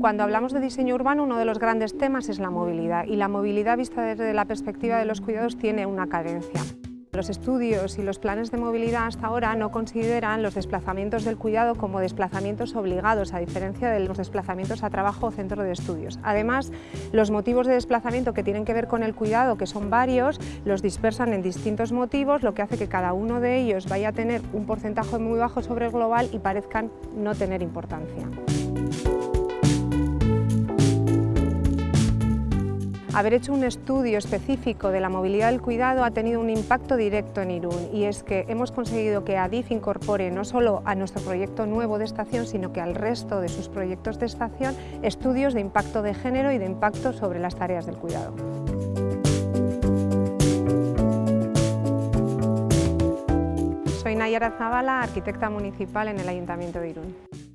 Cuando hablamos de diseño urbano, uno de los grandes temas es la movilidad y la movilidad vista desde la perspectiva de los cuidados tiene una carencia. Los estudios y los planes de movilidad hasta ahora no consideran los desplazamientos del cuidado como desplazamientos obligados, a diferencia de los desplazamientos a trabajo o centro de estudios. Además, los motivos de desplazamiento que tienen que ver con el cuidado, que son varios, los dispersan en distintos motivos, lo que hace que cada uno de ellos vaya a tener un porcentaje muy bajo sobre el global y parezcan no tener importancia. Haber hecho un estudio específico de la movilidad del cuidado ha tenido un impacto directo en Irún y es que hemos conseguido que ADIF incorpore no solo a nuestro proyecto nuevo de estación, sino que al resto de sus proyectos de estación estudios de impacto de género y de impacto sobre las tareas del cuidado. Soy Nayara Zavala, arquitecta municipal en el Ayuntamiento de Irún.